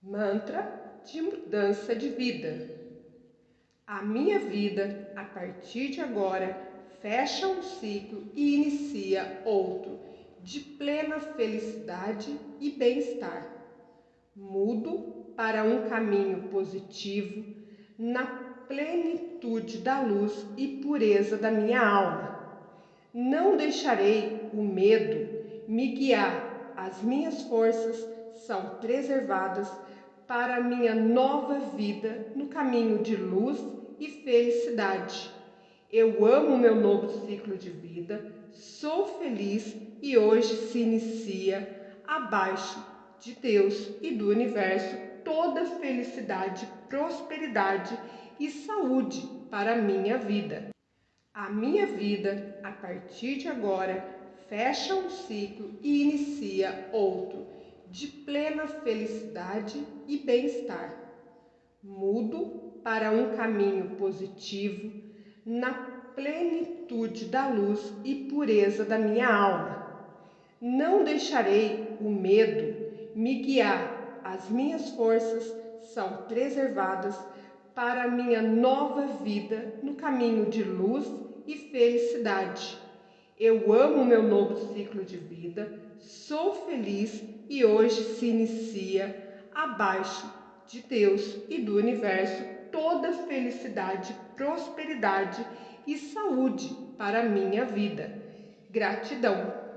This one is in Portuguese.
Mantra de mudança de vida. A minha vida, a partir de agora, fecha um ciclo e inicia outro de plena felicidade e bem-estar. Mudo para um caminho positivo na plenitude da luz e pureza da minha alma. Não deixarei o medo me guiar, as minhas forças são preservadas para a minha nova vida no caminho de luz e felicidade. Eu amo meu novo ciclo de vida, sou feliz e hoje se inicia abaixo de Deus e do universo toda felicidade, prosperidade e saúde para a minha vida. A minha vida, a partir de agora, fecha um ciclo e inicia outro de plena felicidade e bem-estar. Mudo para um caminho positivo na plenitude da luz e pureza da minha alma. Não deixarei o medo me guiar, as minhas forças são preservadas para minha nova vida no caminho de luz e felicidade. Eu amo meu novo ciclo de vida, sou feliz e hoje se inicia abaixo de Deus e do universo toda felicidade, prosperidade e saúde para minha vida. Gratidão.